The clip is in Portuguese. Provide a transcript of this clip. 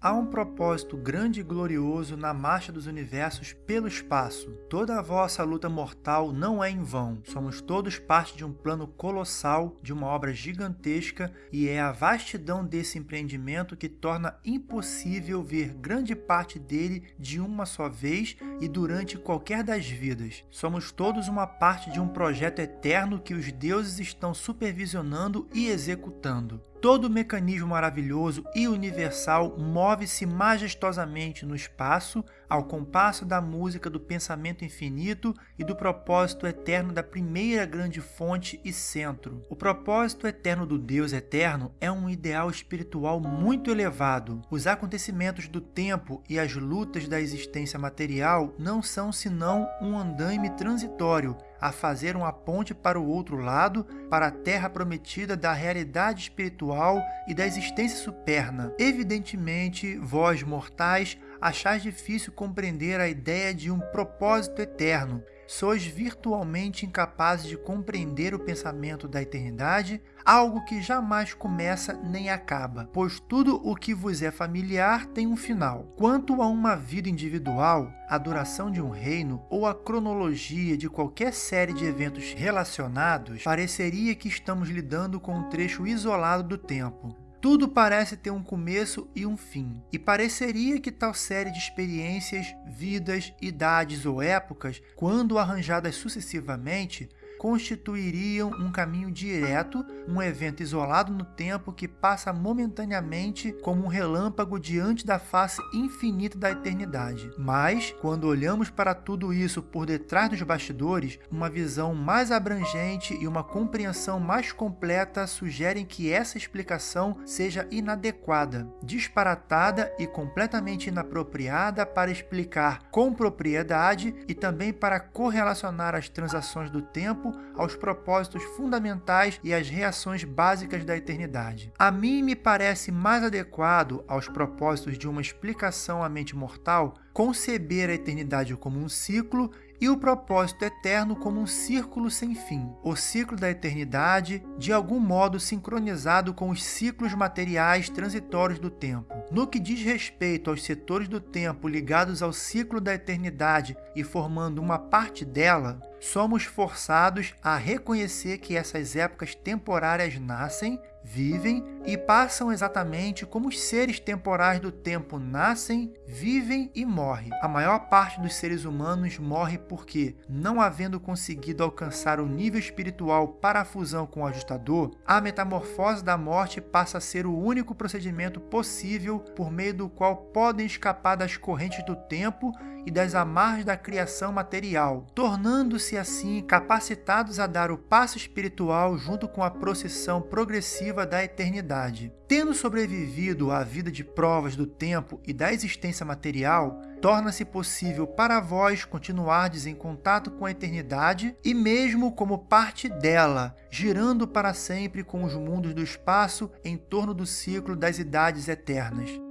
Há um propósito grande e glorioso na marcha dos universos pelo espaço. Toda a vossa luta mortal não é em vão. Somos todos parte de um plano colossal, de uma obra gigantesca, e é a vastidão desse empreendimento que torna impossível ver grande parte dele de uma só vez e durante qualquer das vidas. Somos todos uma parte de um projeto eterno que os deuses estão supervisionando e executando. Todo mecanismo maravilhoso e universal move-se majestosamente no espaço ao compasso da música do pensamento infinito e do propósito eterno da primeira grande fonte e centro. O propósito eterno do Deus eterno é um ideal espiritual muito elevado. Os acontecimentos do tempo e as lutas da existência material não são senão um andaime transitório a fazer uma ponte para o outro lado, para a terra prometida da realidade espiritual e da existência superna. Evidentemente, vós mortais achais difícil compreender a ideia de um propósito eterno, sois virtualmente incapazes de compreender o pensamento da eternidade, algo que jamais começa nem acaba, pois tudo o que vos é familiar tem um final. Quanto a uma vida individual, a duração de um reino ou a cronologia de qualquer série de eventos relacionados, pareceria que estamos lidando com um trecho isolado do tempo, tudo parece ter um começo e um fim, e pareceria que tal série de experiências, vidas, idades ou épocas, quando arranjadas sucessivamente, constituiriam um caminho direto, um evento isolado no tempo que passa momentaneamente como um relâmpago diante da face infinita da eternidade. Mas, quando olhamos para tudo isso por detrás dos bastidores, uma visão mais abrangente e uma compreensão mais completa sugerem que essa explicação seja inadequada, disparatada e completamente inapropriada para explicar com propriedade e também para correlacionar as transações do tempo tempo aos propósitos fundamentais e às reações básicas da eternidade. A mim me parece mais adequado aos propósitos de uma explicação à mente mortal conceber a eternidade como um ciclo e o propósito eterno como um círculo sem fim, o ciclo da eternidade, de algum modo sincronizado com os ciclos materiais transitórios do tempo. No que diz respeito aos setores do tempo ligados ao ciclo da eternidade e formando uma parte dela, somos forçados a reconhecer que essas épocas temporárias nascem, vivem e passam exatamente como os seres temporais do tempo nascem, vivem e morrem. A maior parte dos seres humanos morre porque, não havendo conseguido alcançar o nível espiritual para a fusão com o ajustador, a metamorfose da morte passa a ser o único procedimento possível por meio do qual podem escapar das correntes do tempo e das amarras da criação material, tornando-se assim capacitados a dar o passo espiritual junto com a procissão progressiva da eternidade. Tendo sobrevivido à vida de provas do tempo e da existência material, torna-se possível para vós continuardes em contato com a eternidade e mesmo como parte dela, girando para sempre com os mundos do espaço em torno do ciclo das idades eternas.